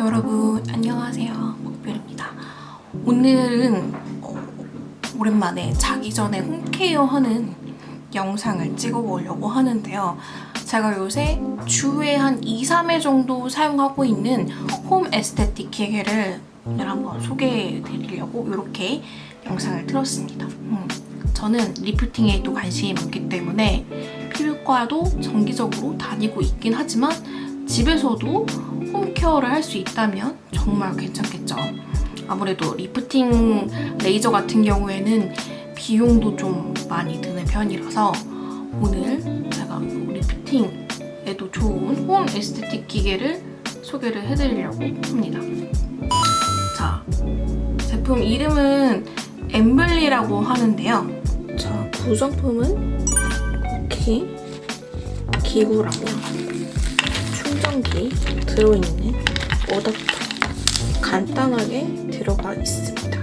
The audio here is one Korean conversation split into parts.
여러분 안녕하세요. 목별입니다. 오늘은 어, 오랜만에 자기 전에 홈케어 하는 영상을 찍어보려고 하는데요. 제가 요새 주에 한 2, 3회 정도 사용하고 있는 홈 에스테틱 기계를 오늘 한번 소개해 드리려고 이렇게 영상을 틀었습니다. 음, 저는 리프팅에 또 관심이 많기 때문에 피부과도 정기적으로 다니고 있긴 하지만 집에서도 home care를 할 수 있다면 정말 괜찮겠죠. 아무래도 리프팅 레이저 같은 경우에는 비용도 좀 많이 드는 편이라서 오늘 제가 lifting에도 좋은 home aesthetic 기계를 소개를 해드리려고 합니다. 자, 제품 이름은 엠블리라고 하는데요. 자, 구성품은 이렇게 기구랑요. 충전기 들어있는 어댑터 간단하게 들어가 있습니다.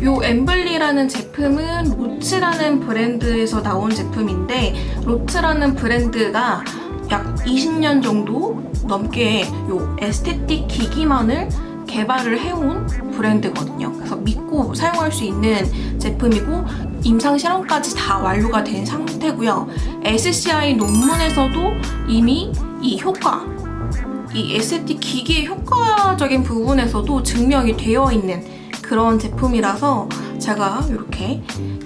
이 엠블리라는 제품은 로츠라는 브랜드에서 나온 제품인데 로츠라는 브랜드가 약 20년 정도 넘게 이 에스테틱 기기만을 개발을 해온 브랜드거든요. 그래서 믿고 사용할 수 있는 제품이고 임상 실험까지 다 완료가 된 상태고요. SCI 논문에서도 이미 이 효과, 이 에스테틱 기기의 효과적인 부분에서도 증명이 되어 있는 그런 제품이라서 제가 이렇게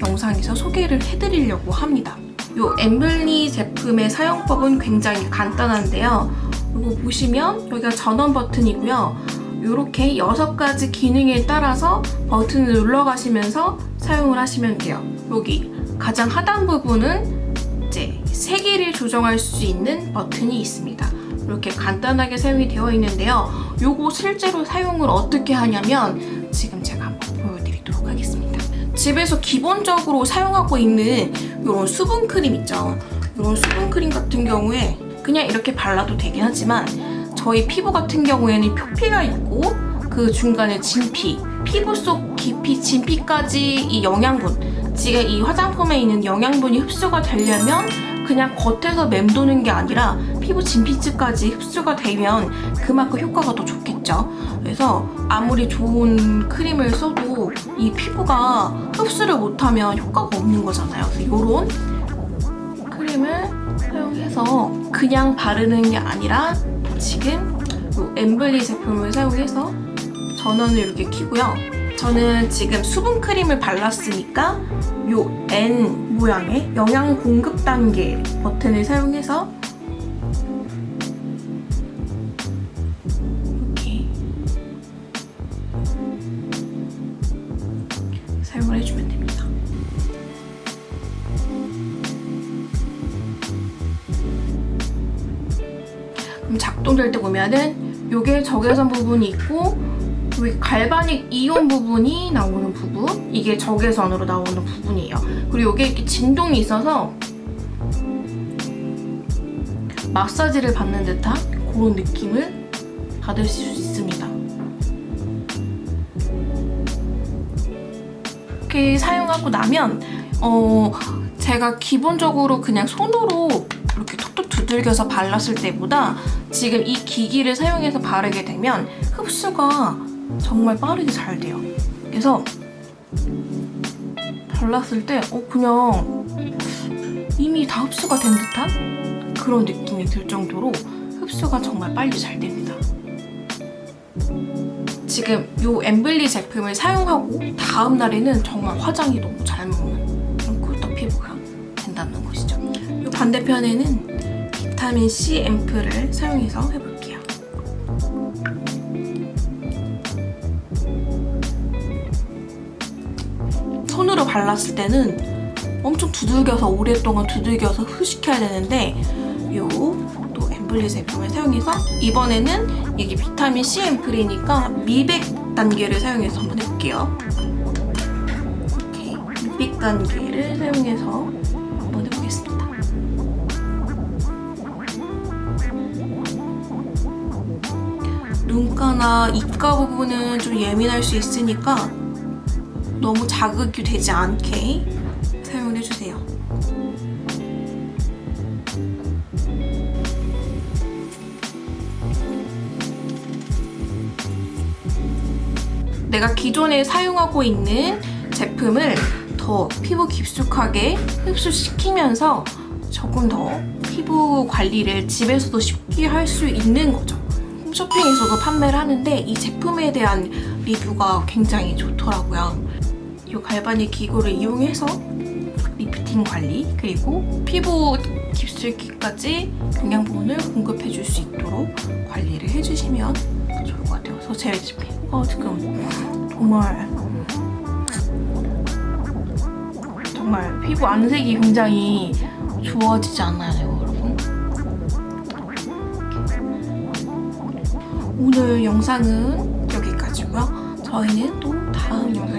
영상에서 소개를 해드리려고 합니다. 이 엠블리 제품의 사용법은 굉장히 간단한데요. 이거 보시면 여기가 전원 버튼이고요. 이렇게 6가지 기능에 따라서 버튼을 눌러가시면서 사용을 하시면 돼요. 여기 가장 하단 부분은 이제 세기를 조정할 수 있는 버튼이 있습니다. 이렇게 간단하게 사용이 되어 있는데요. 요거 실제로 사용을 어떻게 하냐면 지금 제가 한번 보여드리도록 하겠습니다. 집에서 기본적으로 사용하고 있는 이런 수분크림 있죠. 이런 수분크림 같은 경우에 그냥 이렇게 발라도 되긴 하지만 저희 피부 같은 경우에는 표피가 있고 그 중간에 진피, 피부 속 깊이 진피까지 이 영양분 지금 이 화장품에 있는 영양분이 흡수가 되려면 그냥 겉에서 맴도는 게 아니라 피부 진피층까지 흡수가 되면 그만큼 효과가 더 좋겠죠. 그래서 아무리 좋은 크림을 써도 이 피부가 흡수를 못하면 효과가 없는 거잖아요. 그래서 이런 크림을 사용해서 그냥 바르는 게 아니라 지금 엠블리 제품을 사용해서 전원을 이렇게 켜고요. 저는 지금 수분 크림을 발랐으니까 요 N 모양의 영양 공급 단계 버튼을 사용해서 이렇게 사용을 해주면 됩니다. 그럼 작동될 때 보면은 요게 적외선 부분이 있고 여기 갈바닉 이온 부분이 나오는 부분 이게 적외선으로 나오는 부분이에요. 그리고 여기에 이렇게 진동이 있어서 마사지를 받는 듯한 그런 느낌을 받으실 수 있습니다. 이렇게 사용하고 나면 어 제가 기본적으로 그냥 손으로 이렇게 톡톡 두들겨서 발랐을 때보다 지금 이 기기를 사용해서 바르게 되면 흡수가 정말 빠르게 잘 돼요. 그래서 발랐을 때 어, 그냥 이미 다 흡수가 된 듯한 그런 느낌이 들 정도로 흡수가 정말 빨리 잘 됩니다. 지금 이 엠블리 제품을 사용하고 다음 날에는 정말 화장이 너무 잘 먹는 그런 꿀떡 피부가 된다는 것이죠. 이 반대편에는 비타민C 앰플을 사용해서 해볼게요. 손으로 발랐을 때는 엄청 두들겨서 오랫동안 두들겨서 흡식해야 되는데 요또 엠블리 제품을 사용해서 이번에는 이게 비타민 C 앰플이니까 미백 단계를 사용해서 한번 해볼게요. 이렇게 미백 단계를 사용해서 한번 해보겠습니다. 눈가나 입가 부분은 좀 예민할 수 있으니까 너무 자극이 되지 않게 사용을 해주세요. 내가 기존에 사용하고 있는 제품을 더 피부 깊숙하게 흡수시키면서 조금 더 피부 관리를 집에서도 쉽게 할 수 있는 거죠. 홈쇼핑에서도 판매를 하는데 이 제품에 대한 리뷰가 굉장히 좋더라고요. 이 galvanic 기구를 이용해서 리프팅 관리 그리고 피부 깊숙이까지 영양분을 공급해 줄 수 있도록 관리를 해주시면 더 좋을 것 같아요. 그래서 제 피부가 지금 정말 정말 피부 안색이 굉장히 좋아지지 않나요, 여러분? 오늘 영상은 여기까지고요. 저희는 또 다음 영상